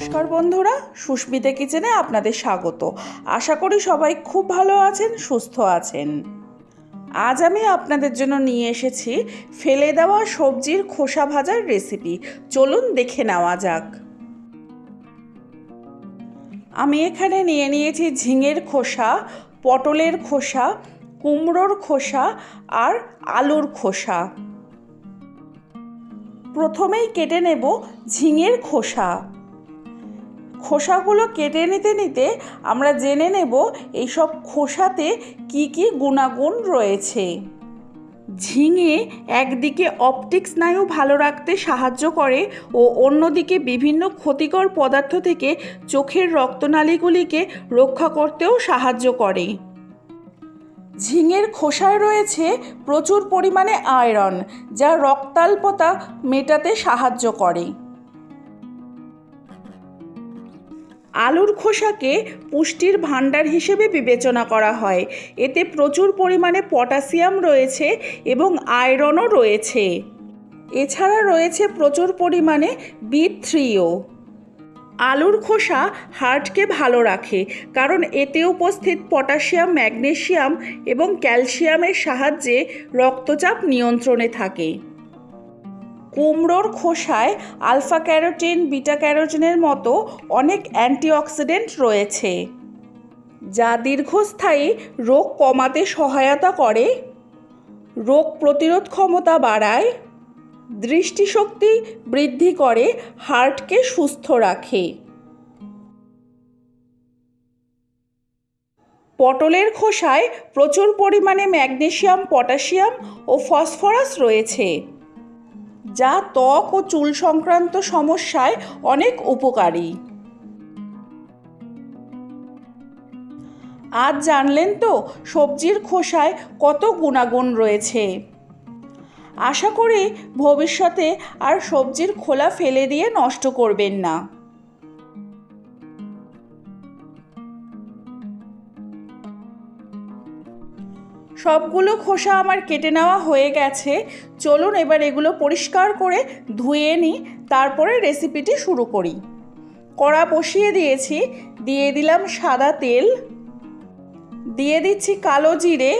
নমস্কার বন্ধুরা, সুস্মিতা কিচেনে আপনাদের স্বাগত। আশা করি সবাই খুব ভালো আছেন, সুস্থ আছেন। আজ আমি আপনাদের জন্য নিয়ে এসেছি ফেলে দেওয়া সবজির খোসা ভাজার রেসিপি। চলুন দেখে নেওয়া যাক। আমি এখানে নিয়ে নিয়েছি ঝিঙের খোসা, পটলের খোসা, কুমড়োর খোসা আর আলুর খোসা। প্রথমেই কেটে নেব ঝিঙের খোসা। খোসাগুলো কেটে নিতে নিতে আমরা জেনে নেব এইসব খোসাতে কি কি গুণাগুণ রয়েছে। ঝিঙে একদিকে অপটিক স্নায়ু ভালো রাখতে সাহায্য করে ও অন্যদিকে বিভিন্ন ক্ষতিকর পদার্থ থেকে চোখের রক্তনালীগুলিকে রক্ষা করতেও সাহায্য করে। ঝিঙের খোসায় রয়েছে প্রচুর পরিমাণে আয়রন, যা রক্তাল্পতা মেটাতে সাহায্য করে। আলুর খোসাকে পুষ্টির ভাণ্ডার হিসেবে বিবেচনা করা হয়। এতে প্রচুর পরিমাণে পটাশিয়াম রয়েছে এবং আয়রনও রয়েছে। এছাড়া রয়েছে প্রচুর পরিমাণে বি থ্রিও। আলুর খোসা হার্টকে ভালো রাখে, কারণ এতে উপস্থিত পটাশিয়াম, ম্যাগনেশিয়াম এবং ক্যালসিয়ামের সাহায্যে রক্তচাপ নিয়ন্ত্রণে থাকে। কুমড়োর খোসায় আলফা ক্যারোটিন বিটা ক্যারোটিনের মতো অনেক অ্যান্টিঅক্সিডেন্ট রয়েছে। যা দীর্ঘস্থায়ী রোগ কমাতে সহায়তা করে। রোগ প্রতিরোধ ক্ষমতা বাড়ায়। দৃষ্টিশক্তি বৃদ্ধি করে, হার্টকে সুস্থ রাখে। পটলের খোসায় প্রচুর পরিমাণে ম্যাগনেসিয়াম পটাশিয়াম ও ফসফরাস রয়েছে। যা ত্বক ও চুল সংক্রান্ত সমস্যায় অনেক উপকারী। আজ জানলেন তো সবজির খোসায় কত গুণাগুণ রয়েছে। আশা করি ভবিষ্যতে আর সবজির খোলা ফেলে দিয়ে নষ্ট করবেন না। সবগুলো খোসা আমার কেটে নেওয়া হয়ে গেছে। চলুন এবার এগুলো পরিষ্কার করে ধুয়ে নিই, তারপরে রেসিপিটি শুরু করি। কড়া বসিয়ে দিয়েছি, দিয়ে দিলাম সাদা তেল, দিয়ে দিচ্ছি কালো জিরে,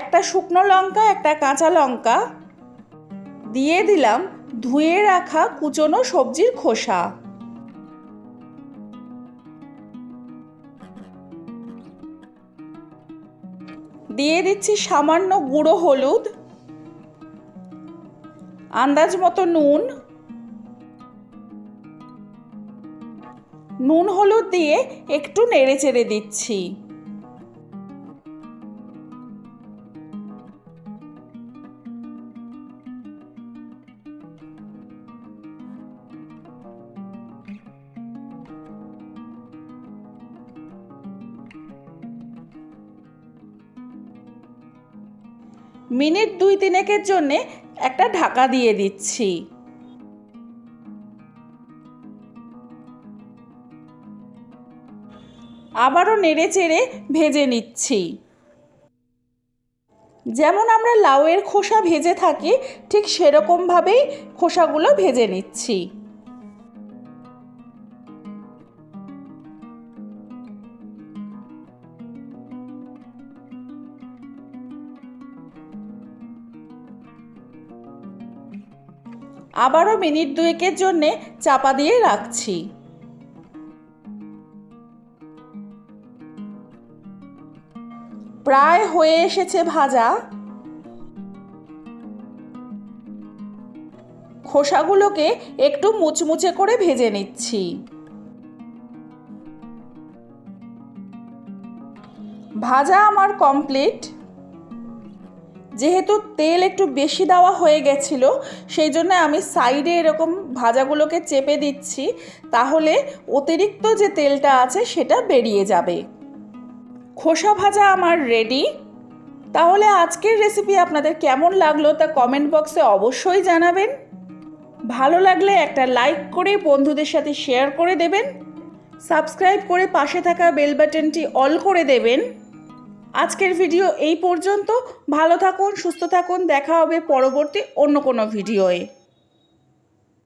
একটা শুকনো লঙ্কা, একটা কাঁচা লঙ্কা, দিয়ে দিলাম ধুয়ে রাখা কুচনো সবজির খোসা। দিয়ে দিচ্ছি সামান্য গুঁড়ো হলুদ, আন্দাজ মতো নুন নুন হলুদ দিয়ে একটু নেড়ে চেড়ে দিচ্ছি। মিনিট দুই তিনেকের জন্যে একটা ঢাকা দিয়ে দিচ্ছি। আবারও নেড়ে চেড়ে ভেজে নিচ্ছি। যেমন আমরা লাউয়ের খোসা ভেজে থাকি, ঠিক সেরকমভাবেই খোসাগুলো ভেজে নিচ্ছি। আবারও মিনিট দুয়েকের জন্যে চাপা দিয়ে রাখছি। প্রায় হয়ে এসেছে ভাজা। খোসাগুলোকে একটু মুচমুচে করে ভেজে নিচ্ছি। ভাজা আমার কমপ্লিট। যেহেতু তেল একটু বেশি দেওয়া হয়ে গেছিল, সেই জন্য আমি সাইডে এরকম ভাজাগুলোকে চেপে দিচ্ছি, তাহলে অতিরিক্ত যে তেলটা আছে সেটা বেরিয়ে যাবে। খোসা ভাজা আমার রেডি তাহলে আজকের রেসিপি আপনাদের কেমন লাগল তা কমেন্ট বক্সে অবশ্যই জানাবেন। ভালো লাগলে একটা লাইক করে বন্ধুদের সাথে শেয়ার করে দেবেন। সাবস্ক্রাইব করে পাশে থাকা বেল বাটনটি অল করে দেবেন। আজকের ভিডিও এই পর্যন্ত। ভালো থাকুন সুস্থ থাকুন দেখা হবে পরবর্তী অন্য কোনো ভিডিওয়ে।